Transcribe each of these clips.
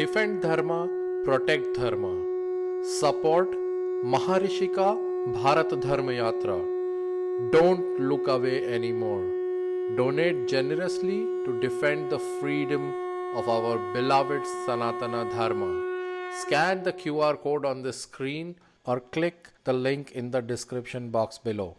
Defend Dharma, protect Dharma. Support Maharishika Bharat Dharma Yatra. Don't look away anymore. Donate generously to defend the freedom of our beloved Sanatana Dharma. Scan the QR code on the screen or click the link in the description box below.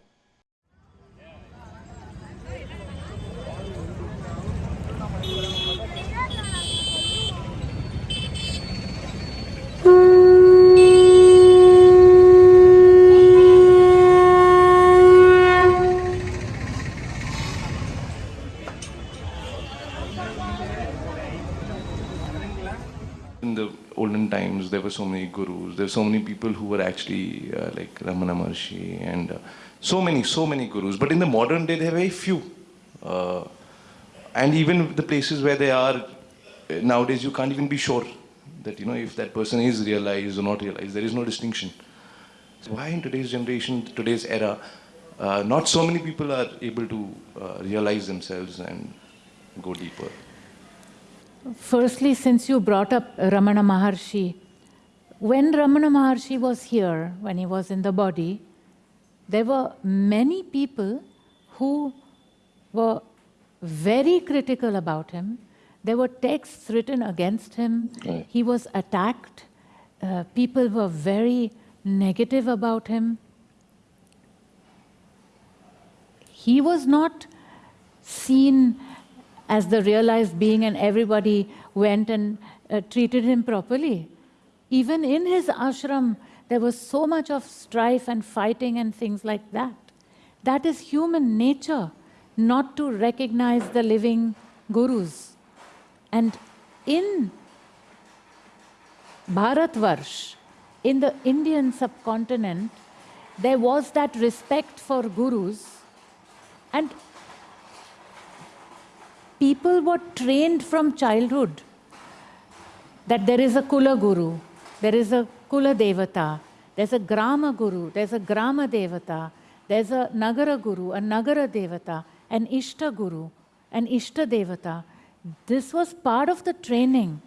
Gurus. There were so many people who were actually uh, like Ramana Maharshi and uh, so many, so many gurus. But in the modern day, there are very few. Uh, and even the places where they are, uh, nowadays you can't even be sure that, you know, if that person is realized or not realized. There is no distinction. So why in today's generation, today's era, uh, not so many people are able to uh, realize themselves and go deeper? Firstly, since you brought up Ramana Maharshi, when Ramana Maharshi was here, when he was in the body, there were many people who were very critical about him. There were texts written against him. Right. He was attacked. Uh, people were very negative about him. He was not seen as the realized being and everybody went and uh, treated him properly. Even in his ashram, there was so much of strife and fighting and things like that. That is human nature, not to recognize the living gurus. And in Bharatvarsh, in the Indian subcontinent, there was that respect for gurus and people were trained from childhood that there is a Kula Guru, there is a Kula Devata, there's a Grama Guru, there's a Grama Devata, there's a Nagara Guru, a Nagara Devata, an Ishta Guru, an Ishta Devata. This was part of the training.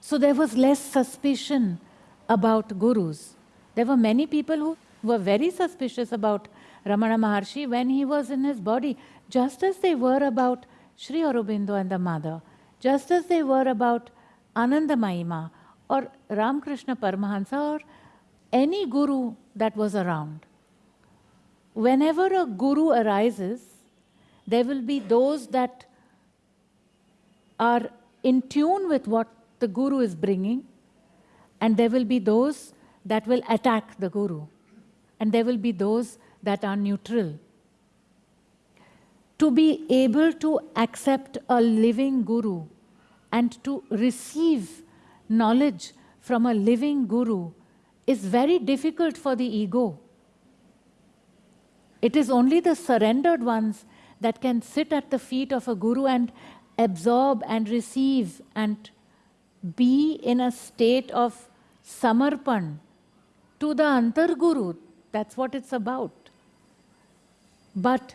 So there was less suspicion about gurus. There were many people who were very suspicious about Ramana Maharshi when he was in his body, just as they were about Sri Aurobindo and the mother, just as they were about Anandamayi Ma or Ramakrishna Paramahansa or any guru that was around. Whenever a guru arises, there will be those that are in tune with what the guru is bringing, and there will be those that will attack the guru, and there will be those that are neutral. To be able to accept a living guru and to receive knowledge from a living guru is very difficult for the ego. It is only the surrendered ones that can sit at the feet of a guru and absorb and receive and be in a state of samarpan to the antar guru. That's what it's about. But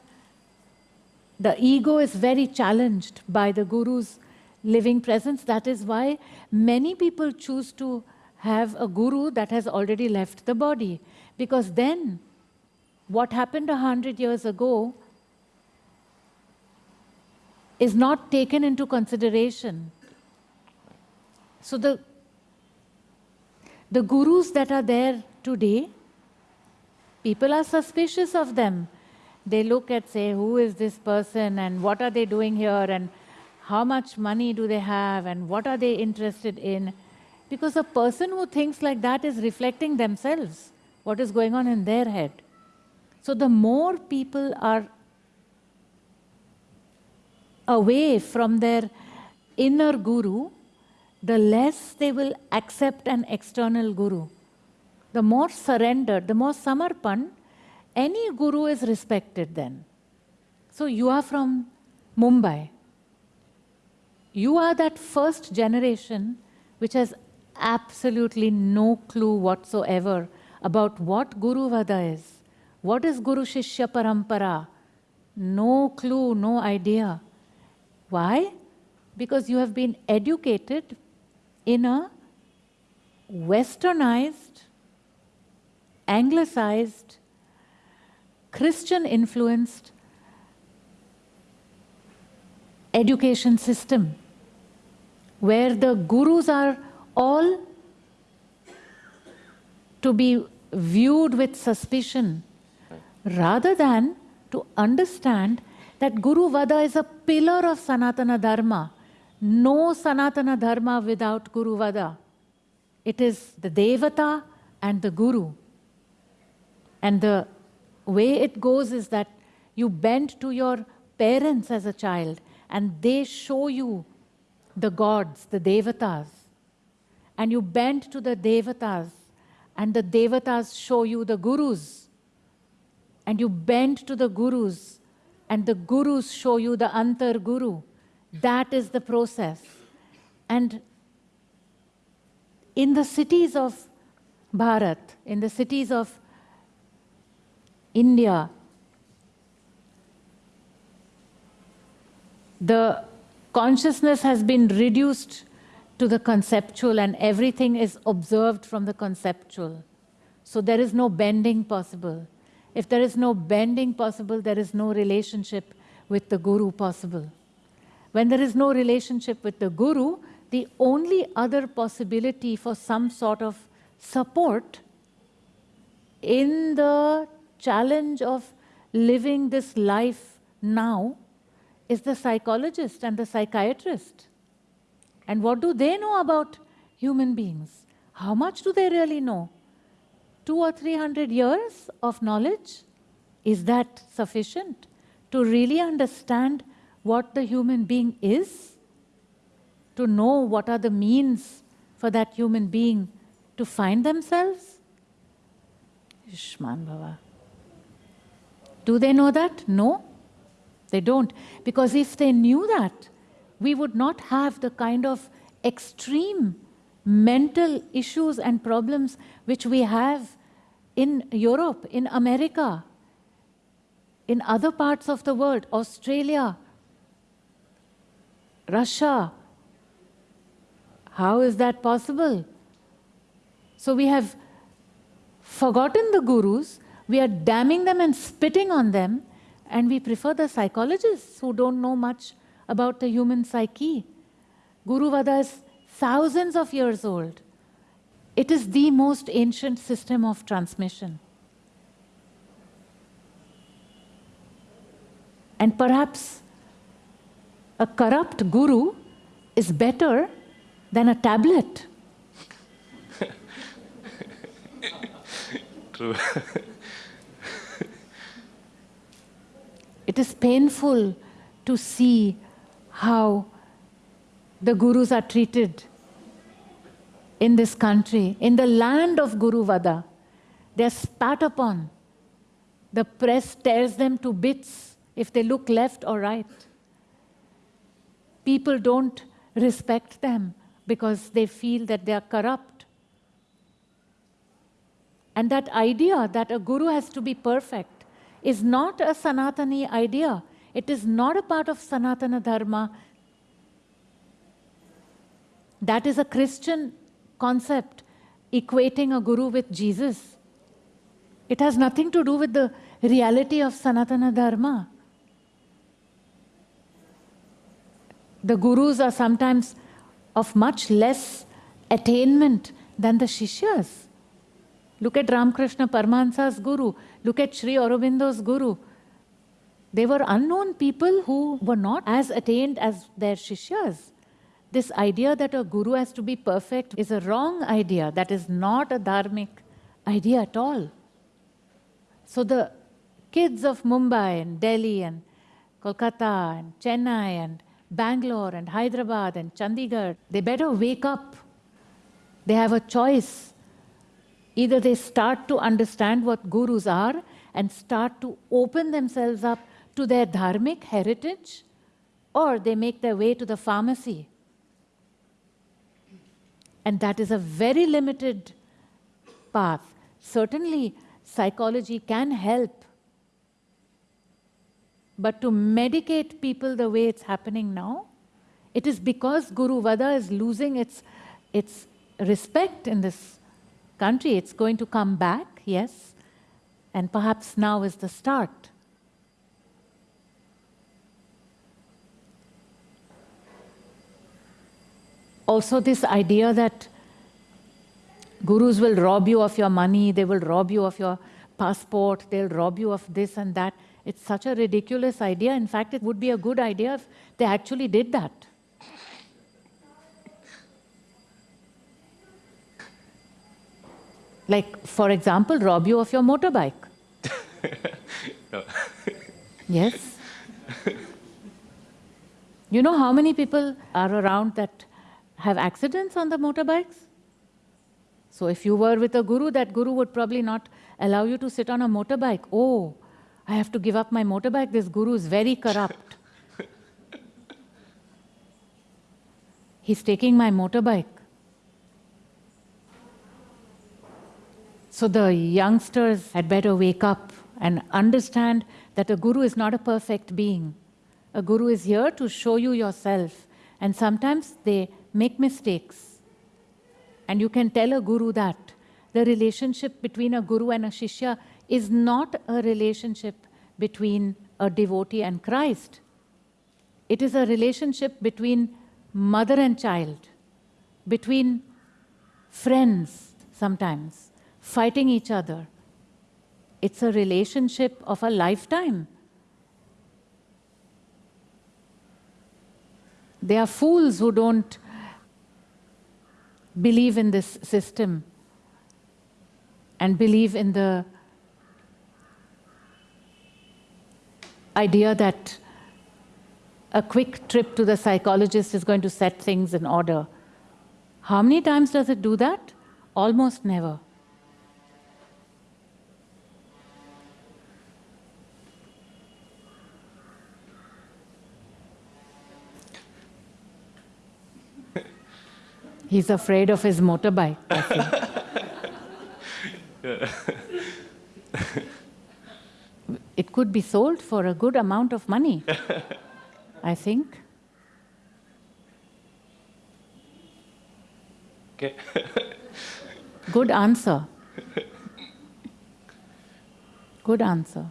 the ego is very challenged by the guru's living presence. That is why many people choose to have a guru that has already left the body. Because then, what happened a hundred years ago is not taken into consideration. So the, the gurus that are there today, people are suspicious of them. They look at, say, who is this person and what are they doing here and how much money do they have and what are they interested in. Because a person who thinks like that is reflecting themselves, what is going on in their head. So the more people are away from their inner guru, the less they will accept an external guru. The more surrendered, the more samarpan, any guru is respected then. So you are from Mumbai. You are that first generation which has absolutely no clue whatsoever about what Guru Vada is. What is Guru Shishya Parampara? No clue, no idea. Why? because you have been educated in a westernized, anglicized, Christian influenced education system where the gurus are all to be viewed with suspicion rather than to understand that Guru Vada is a pillar of Sanatana Dharma. No Sanatana Dharma without Guru Vada. It is the Devata and the Guru. And the way it goes is that you bend to your parents as a child and they show you the gods, the Devatas. And you bend to the Devatas and the Devatas show you the Gurus. And you bend to the Gurus and the Gurus show you the Antar Guru. That is the process. And in the cities of Bharat, in the cities of India, the consciousness has been reduced to the conceptual and everything is observed from the conceptual. So there is no bending possible. If there is no bending possible, there is no relationship with the Guru possible. When there is no relationship with the Guru, the only other possibility for some sort of support in the challenge of living this life now is the psychologist and the psychiatrist. And what do they know about human beings? How much do they really know? Two or three hundred years of knowledge? Is that sufficient to really understand what the human being is? To know what are the means for that human being to find themselves? Ishman Bhava. Do they know that? No. They don't. Because if they knew that, we would not have the kind of extreme mental issues and problems which we have in Europe, in America, in other parts of the world, Australia, Russia. How is that possible? So we have forgotten the gurus, we are damning them and spitting on them, and we prefer the psychologists who don't know much about the human psyche. Guru Vada is thousands of years old. It is the most ancient system of transmission. And perhaps a corrupt guru is better than a tablet. True. It is painful to see how the gurus are treated in this country, in the land of Guru Vada. They're spat upon. The press tears them to bits if they look left or right. People don't respect them because they feel that they are corrupt. And that idea that a guru has to be perfect is not a Sanatani idea. It is not a part of Sanatana Dharma. That is a Christian concept, equating a guru with Jesus. It has nothing to do with the reality of Sanatana Dharma. The gurus are sometimes of much less attainment than the Shishyas. Look at Ramakrishna Paramahansa's guru. Look at Sri Aurobindo's guru. They were unknown people who were not as attained as their Shishyas. This idea that a guru has to be perfect is a wrong idea. That is not a dharmic idea at all. So the kids of Mumbai and Delhi and Kolkata and Chennai and Bangalore and Hyderabad and Chandigarh, they better wake up. They have a choice Either they start to understand what gurus are and start to open themselves up to their dharmic heritage, or they make their way to the pharmacy. And that is a very limited path. Certainly, psychology can help. But to medicate people the way it's happening now It is because Guru Vada is losing its, its respect in this country. It's going to come back, yes, and perhaps now is the start. Also, this idea that gurus will rob you of your money, they will rob you of your passport, they'll rob you of this and that. It's such a ridiculous idea. In fact, it would be a good idea if they actually did that. Like, for example, rob you of your motorbike. yes? You know how many people are around that have accidents on the motorbikes? So if you were with a guru, that guru would probably not allow you to sit on a motorbike. Oh, I have to give up my motorbike. This guru is very corrupt. He's taking my motorbike. So the youngsters had better wake up and understand that a guru is not a perfect being. A guru is here to show you yourself. And sometimes they make mistakes. And you can tell a guru that. The relationship between a guru and a shishya is not a relationship between a devotee and Christ. It is a relationship between mother and child, between friends sometimes, fighting each other. It's a relationship of a lifetime. They are fools who don't believe in this system and believe in the idea that a quick trip to the psychologist is going to set things in order. How many times does it do that? Almost never. He's afraid of his motorbike. it could be sold for a good amount of money, I think. Okay. Good answer. Good answer.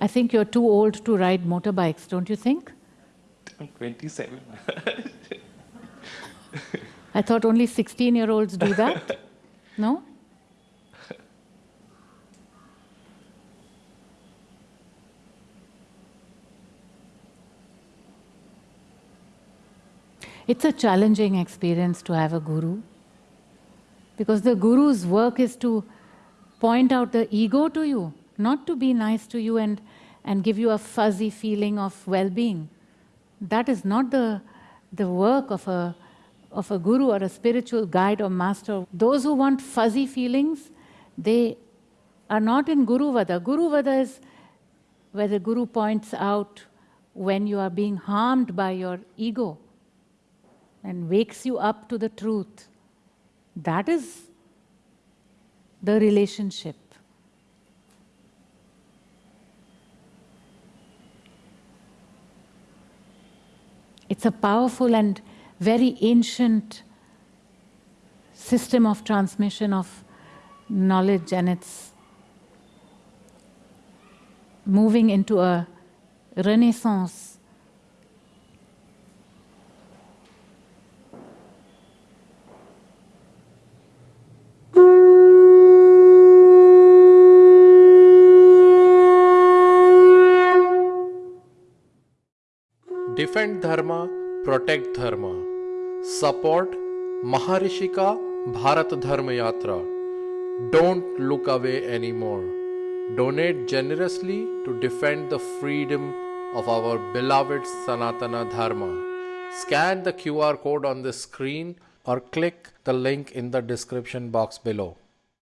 I think you're too old to ride motorbikes, don't you think? I'm 27. I thought only 16 year olds do that. No? It's a challenging experience to have a guru because the guru's work is to point out the ego to you, not to be nice to you and, and give you a fuzzy feeling of well being. That is not the, the work of a, of a guru or a spiritual guide or master. Those who want fuzzy feelings, they are not in Guru Vada. Guru Vada is where the guru points out when you are being harmed by your ego and wakes you up to the truth. That is the relationship. It's a powerful and very ancient system of transmission of knowledge and it's moving into a renaissance. Defend Dharma, protect Dharma. Support Maharishika Bharat Dharma Yatra. Don't look away anymore. Donate generously to defend the freedom of our beloved Sanatana Dharma. Scan the QR code on the screen or click the link in the description box below.